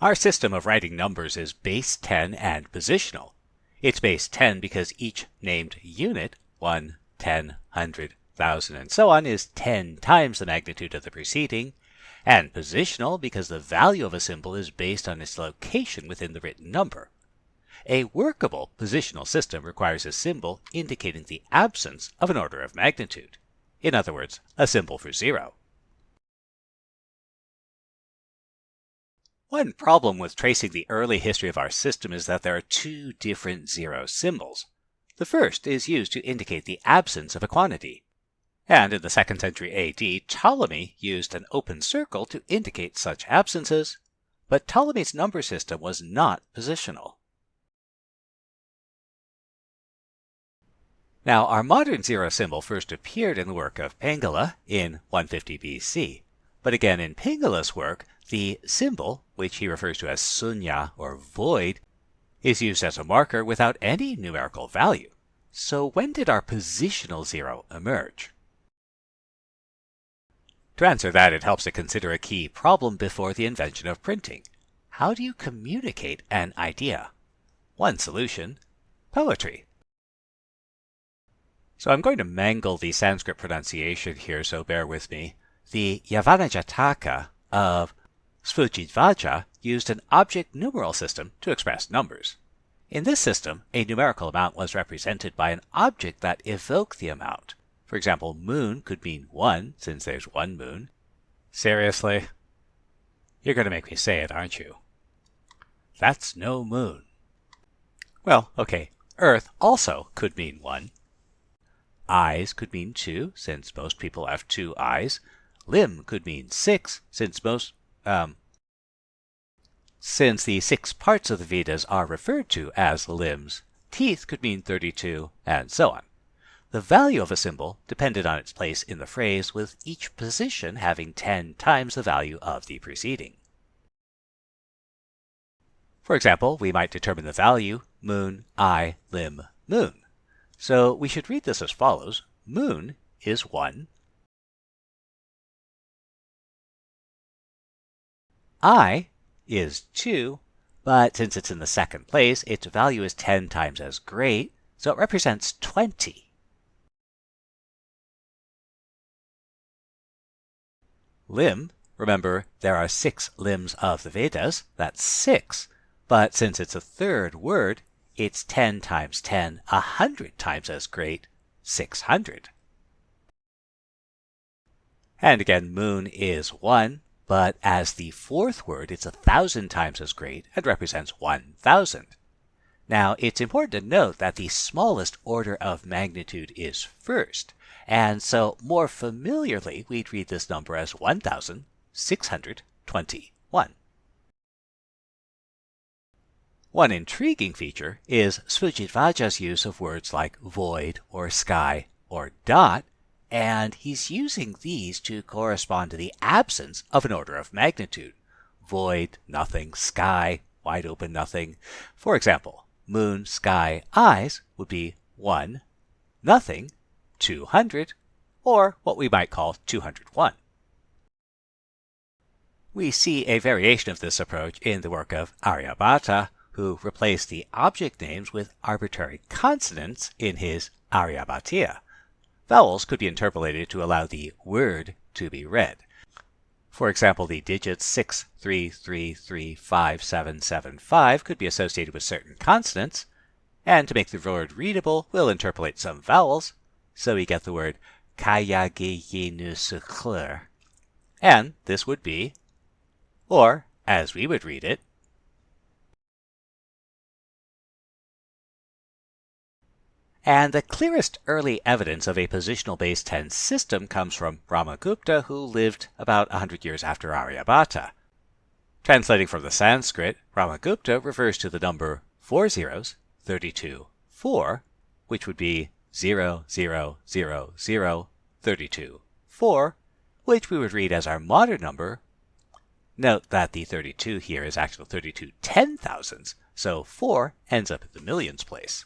Our system of writing numbers is base 10 and positional. It's base 10 because each named unit, 1, 10, 100, 1000, and so on, is 10 times the magnitude of the preceding, and positional because the value of a symbol is based on its location within the written number. A workable positional system requires a symbol indicating the absence of an order of magnitude. In other words, a symbol for zero. One problem with tracing the early history of our system is that there are two different zero symbols. The first is used to indicate the absence of a quantity. And in the 2nd century AD, Ptolemy used an open circle to indicate such absences, but Ptolemy's number system was not positional. Now, our modern zero symbol first appeared in the work of Pingala in 150 BC. But again, in Pingala's work, the symbol, which he refers to as sunya or void, is used as a marker without any numerical value. So when did our positional zero emerge? To answer that, it helps to consider a key problem before the invention of printing. How do you communicate an idea? One solution, poetry. So I'm going to mangle the Sanskrit pronunciation here, so bear with me. The Yavana Jataka of Sphujidhvaja used an object numeral system to express numbers. In this system, a numerical amount was represented by an object that evoked the amount. For example, moon could mean 1, since there's one moon. Seriously? You're going to make me say it, aren't you? That's no moon. Well, okay, Earth also could mean 1. Eyes could mean 2, since most people have two eyes. Limb could mean 6, since most um, since the six parts of the Vedas are referred to as limbs, teeth could mean 32, and so on. The value of a symbol depended on its place in the phrase, with each position having 10 times the value of the preceding. For example, we might determine the value moon, eye, limb, moon. So we should read this as follows. Moon is 1, i is 2, but since it's in the second place, its value is 10 times as great, so it represents 20. Limb, remember there are six limbs of the Vedas, that's 6, but since it's a third word, it's 10 times 10, 100 times as great, 600. And again, moon is 1, but as the fourth word, it's a thousand times as great and represents 1,000. Now, it's important to note that the smallest order of magnitude is first, and so more familiarly, we'd read this number as 1,621. One intriguing feature is Sphujidhvaja's use of words like void or sky or dot and he's using these to correspond to the absence of an order of magnitude. Void, nothing, sky, wide open nothing. For example, moon, sky, eyes would be 1, nothing, 200, or what we might call 201. We see a variation of this approach in the work of Aryabhata, who replaced the object names with arbitrary consonants in his Aryabhatiya. Vowels could be interpolated to allow the word to be read. For example, the digits 6, 3, 3, 3, 5, 7, 7, 5 could be associated with certain consonants, and to make the word readable, we'll interpolate some vowels, so we get the word kayagiyinusukler. And this would be, or as we would read it, And the clearest early evidence of a positional base 10 system comes from Brahmagupta, who lived about 100 years after Aryabhata. Translating from the Sanskrit, Brahmagupta refers to the number four zeros, 32, 4, which would be 0, 0, 0, 0, 32, 4, which we would read as our modern number. Note that the 32 here is actually 32 ten thousands, so 4 ends up at the millions place.